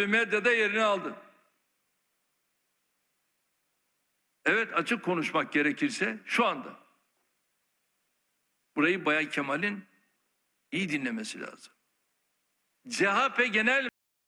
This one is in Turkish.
medyada yerini aldı. Evet açık konuşmak gerekirse şu anda burayı Bay Kemal'in iyi dinlemesi lazım. CHP Genel